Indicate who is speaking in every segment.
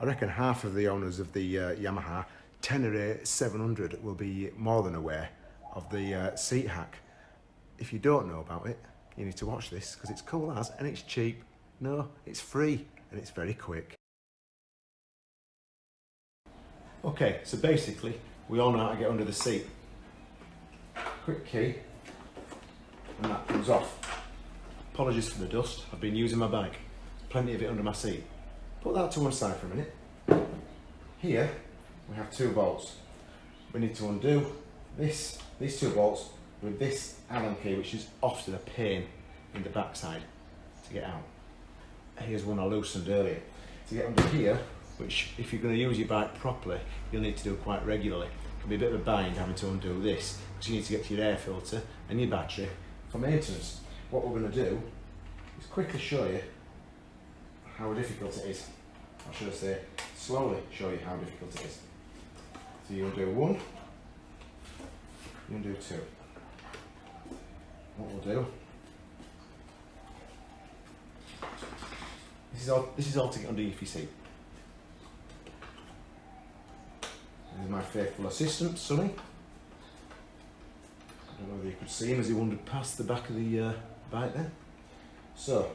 Speaker 1: I reckon half of the owners of the uh, Yamaha Tenere 700 will be more than aware of the uh, seat hack. If you don't know about it, you need to watch this because it's cool as and it's cheap. No, it's free and it's very quick. Okay, so basically, we all know how to get under the seat. Quick key, and that comes off. Apologies for the dust, I've been using my bike. Plenty of it under my seat. Put that to one side for a minute. Here, we have two bolts. We need to undo this, these two bolts with this Allen key, which is often a pain in the backside to get out. Here's one I loosened earlier. To get under here, which if you're going to use your bike properly, you'll need to do quite regularly. It can be a bit of a bind having to undo this, because you need to get to your air filter and your battery for maintenance. What we're going to do is quickly show you how difficult it is. I should I say, slowly show you how difficult it is. So you undo one, you undo two. What we'll do This is all this is all to get under seat. This is my faithful assistant, Sonny. I don't know whether you could see him as he wandered past the back of the uh, bike there. So,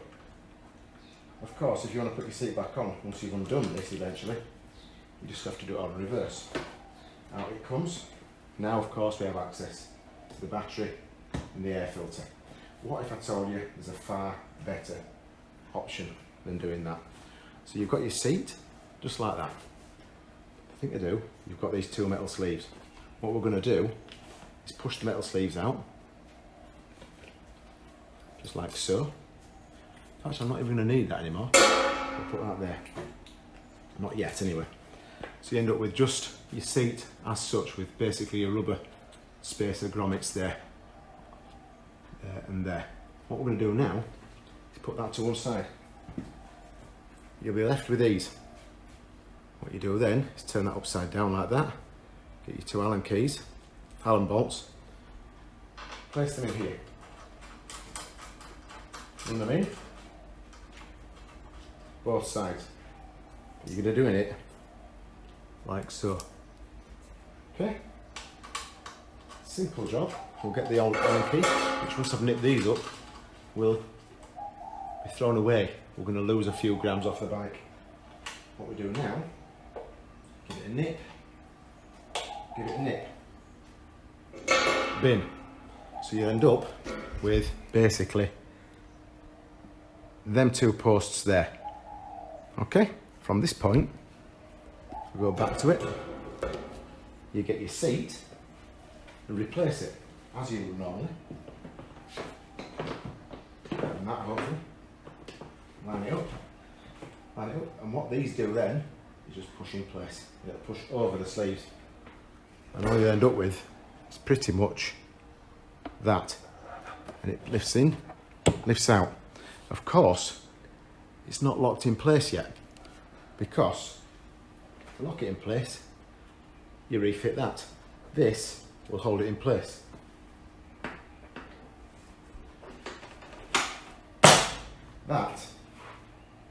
Speaker 1: of course, if you want to put your seat back on, once you've undone this eventually, you just have to do it on reverse. Out it comes. Now, of course, we have access to the battery and the air filter. What if I told you there's a far better option than doing that? So you've got your seat, just like that. I think I do. You've got these two metal sleeves. What we're going to do is push the metal sleeves out, just like so. Actually, I'm not even going to need that anymore. I'll put that there. Not yet, anyway. So you end up with just your seat as such, with basically a rubber spacer grommets there uh, and there. What we're going to do now is put that to one side. You'll be left with these. What you do then is turn that upside down like that. Get your two Allen keys, Allen bolts, place them in here. In, both sides. You're going to do it like so. Okay, simple job. We'll get the old key, which once I've nipped these up, will be thrown away. We're going to lose a few grams off the bike. What we do now, give it a nip, give it a nip, bin. So you end up with basically them two posts there. Okay, from this point, we go back to it, you get your seat and replace it as you would normally. And that hopefully, line it up, line it up. And what these do then is just push in place. You push over the sleeves. And all you end up with is pretty much that. And it lifts in, lifts out. Of course, it's not locked in place yet because to lock it in place, you refit that. This will hold it in place. That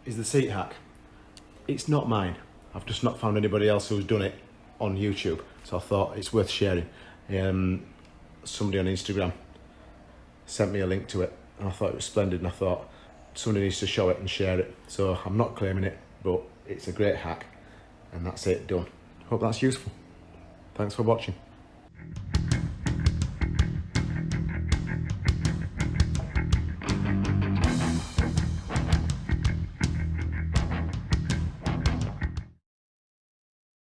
Speaker 1: is the seat hack. It's not mine. I've just not found anybody else who's done it on YouTube. So I thought it's worth sharing. Um, somebody on Instagram sent me a link to it and I thought it was splendid and I thought somebody needs to show it and share it. So I'm not claiming it, but it's a great hack and that's it done. Hope that's useful. Thanks for watching.